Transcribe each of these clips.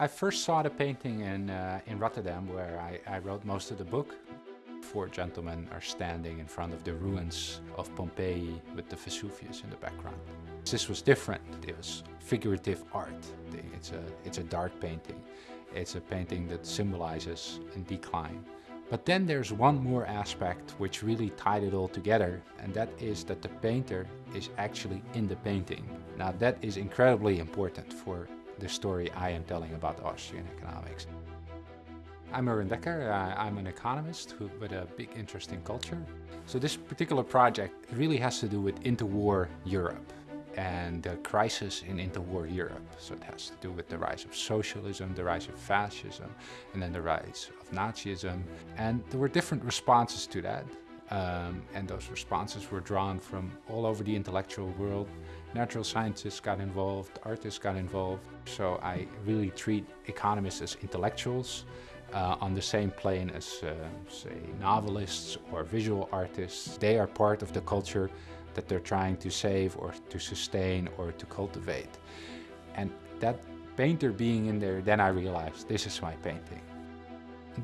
I first saw the painting in, uh, in Rotterdam where I, I wrote most of the book. Four gentlemen are standing in front of the ruins of Pompeii with the Vesuvius in the background. This was different. It was figurative art. It's a, it's a dark painting. It's a painting that symbolizes in decline. But then there's one more aspect which really tied it all together and that is that the painter is actually in the painting. Now that is incredibly important for the story I am telling about Austrian economics. I'm Erwin Dekker, uh, I'm an economist with a big interest in culture. So this particular project really has to do with interwar Europe and the crisis in interwar Europe. So it has to do with the rise of socialism, the rise of fascism, and then the rise of Nazism. And there were different responses to that. Um, and those responses were drawn from all over the intellectual world. Natural scientists got involved, artists got involved. So I really treat economists as intellectuals uh, on the same plane as, uh, say, novelists or visual artists. They are part of the culture that they're trying to save or to sustain or to cultivate. And that painter being in there, then I realized this is my painting.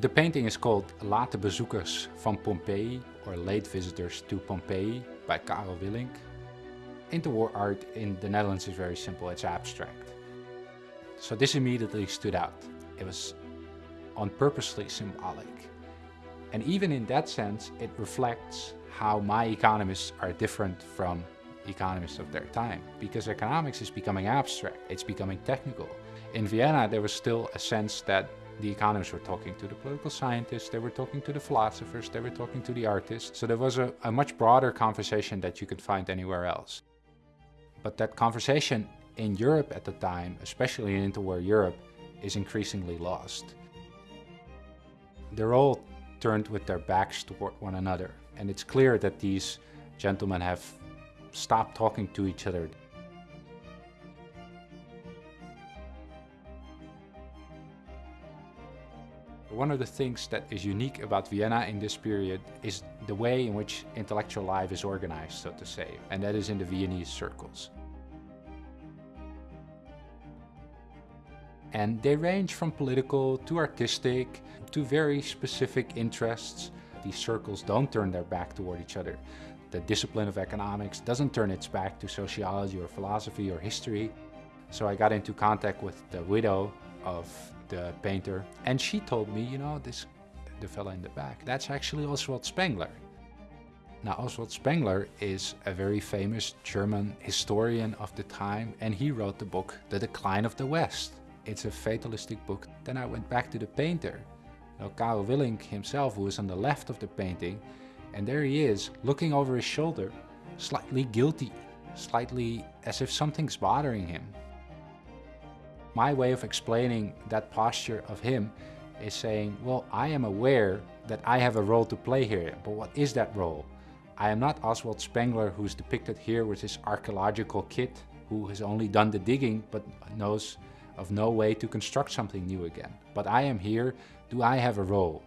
The painting is called Late Bezoekers van Pompeii or Late Visitors to Pompeii by Carel Willink. Interwar art in the Netherlands is very simple, it's abstract. So this immediately stood out. It was on purposely symbolic. And even in that sense, it reflects how my economists are different from economists of their time. Because economics is becoming abstract, it's becoming technical. In Vienna, there was still a sense that the economists were talking to the political scientists, they were talking to the philosophers, they were talking to the artists. So there was a, a much broader conversation that you could find anywhere else. But that conversation in Europe at the time, especially in interwar Europe, is increasingly lost. They're all turned with their backs toward one another. And it's clear that these gentlemen have stopped talking to each other. One of the things that is unique about Vienna in this period is the way in which intellectual life is organized, so to say, and that is in the Viennese circles. And they range from political to artistic to very specific interests. These circles don't turn their back toward each other. The discipline of economics doesn't turn its back to sociology or philosophy or history. So I got into contact with the widow of the painter and she told me, you know, this the fella in the back, that's actually Oswald Spengler. Now Oswald Spengler is a very famous German historian of the time and he wrote the book The Decline of the West. It's a fatalistic book. Then I went back to the painter. Now Carel Willink himself who is on the left of the painting and there he is looking over his shoulder, slightly guilty, slightly as if something's bothering him. My way of explaining that posture of him is saying, well, I am aware that I have a role to play here, but what is that role? I am not Oswald Spengler who's depicted here with his archaeological kit, who has only done the digging but knows of no way to construct something new again. But I am here, do I have a role?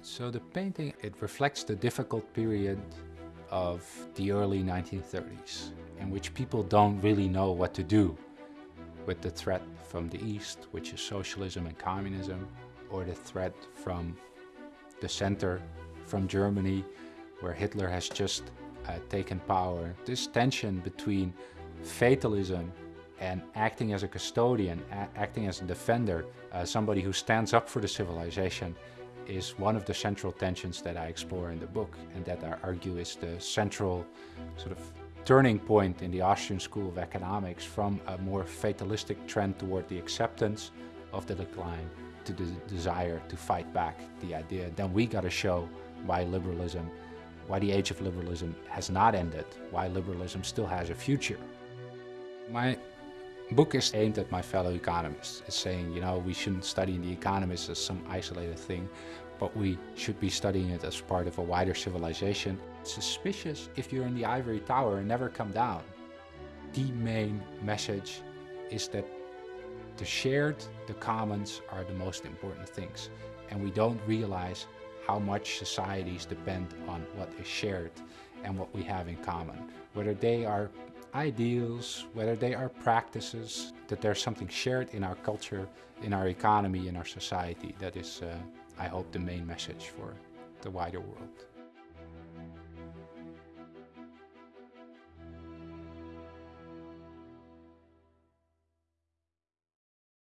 So the painting, it reflects the difficult period of the early 1930s in which people don't really know what to do with the threat from the East, which is socialism and communism, or the threat from the center, from Germany, where Hitler has just uh, taken power. This tension between fatalism and acting as a custodian, acting as a defender, uh, somebody who stands up for the civilization, is one of the central tensions that I explore in the book and that I argue is the central sort of turning point in the Austrian School of Economics from a more fatalistic trend toward the acceptance of the decline to the desire to fight back the idea. Then we got to show why liberalism, why the age of liberalism has not ended, why liberalism still has a future. My book is aimed at my fellow economists. It's saying, you know, we shouldn't study the economists as some isolated thing, but we should be studying it as part of a wider civilization. It's suspicious if you're in the ivory tower and never come down. The main message is that the shared, the commons are the most important things. And we don't realize how much societies depend on what is shared and what we have in common. Whether they are ideals, whether they are practices, that there's something shared in our culture, in our economy, in our society. That is, uh, I hope, the main message for the wider world.